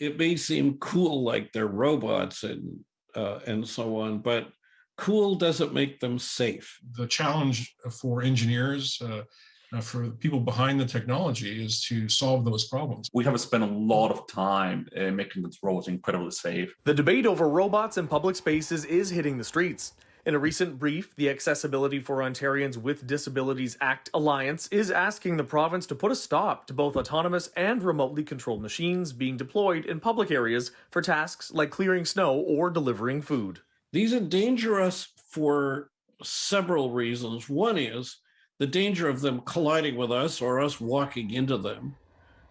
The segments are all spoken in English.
it may seem cool like they're robots and uh, and so on, but cool doesn't make them safe. the challenge for engineers, uh, uh, for people behind the technology is to solve those problems. We have spent a lot of time uh, making these roads incredibly safe. The debate over robots in public spaces is hitting the streets. In a recent brief, the Accessibility for Ontarians with Disabilities Act Alliance is asking the province to put a stop to both autonomous and remotely controlled machines being deployed in public areas for tasks like clearing snow or delivering food. These endanger us for several reasons. One is the danger of them colliding with us or us walking into them.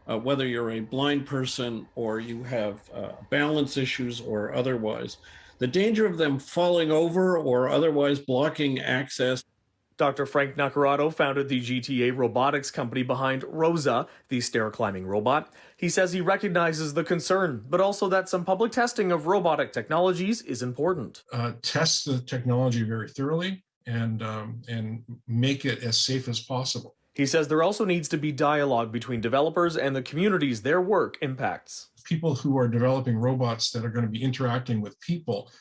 Uh, whether you're a blind person or you have uh, balance issues or otherwise, the danger of them falling over or otherwise blocking access. Dr. Frank Nacarado founded the GTA robotics company behind Rosa, the stair climbing robot. He says he recognizes the concern, but also that some public testing of robotic technologies is important. Uh, test the technology very thoroughly and um, and make it as safe as possible. He says there also needs to be dialogue between developers and the communities their work impacts. People who are developing robots that are going to be interacting with people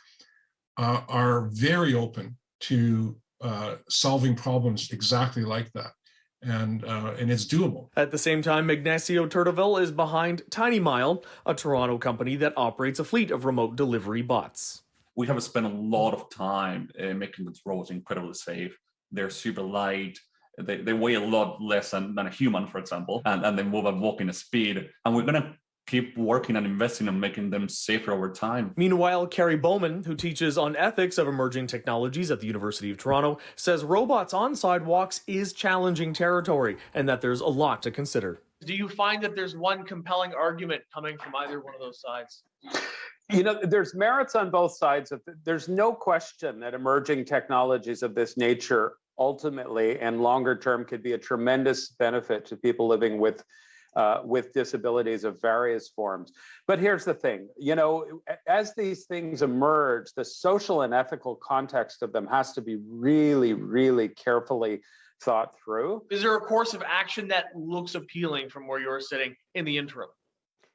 uh, are very open to uh, solving problems exactly like that. And, uh, and it's doable. At the same time, Ignacio Tartavull is behind Tiny Mile, a Toronto company that operates a fleet of remote delivery bots. We have spent a lot of time uh, making these robots incredibly safe. They're super light. They, they weigh a lot less than, than a human, for example, and, and they move at walking speed. And we're going to keep working and investing and making them safer over time. Meanwhile, Kerry Bowman, who teaches on ethics of emerging technologies at the University of Toronto, says robots on sidewalks is challenging territory and that there's a lot to consider. Do you find that there's one compelling argument coming from either one of those sides? You know, there's merits on both sides of it. There's no question that emerging technologies of this nature ultimately and longer term could be a tremendous benefit to people living with uh, with disabilities of various forms. But here's the thing, you know, as these things emerge, the social and ethical context of them has to be really, really carefully thought through. Is there a course of action that looks appealing from where you're sitting in the interim?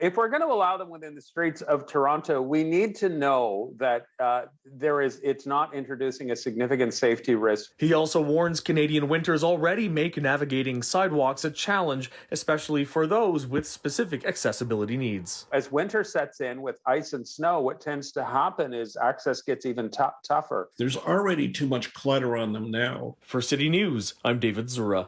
If we're going to allow them within the streets of Toronto, we need to know that uh, there is it's not introducing a significant safety risk. He also warns Canadian winters already make navigating sidewalks a challenge, especially for those with specific accessibility needs. As winter sets in with ice and snow, what tends to happen is access gets even tougher. There's already too much clutter on them now. For City News, I'm David Zura.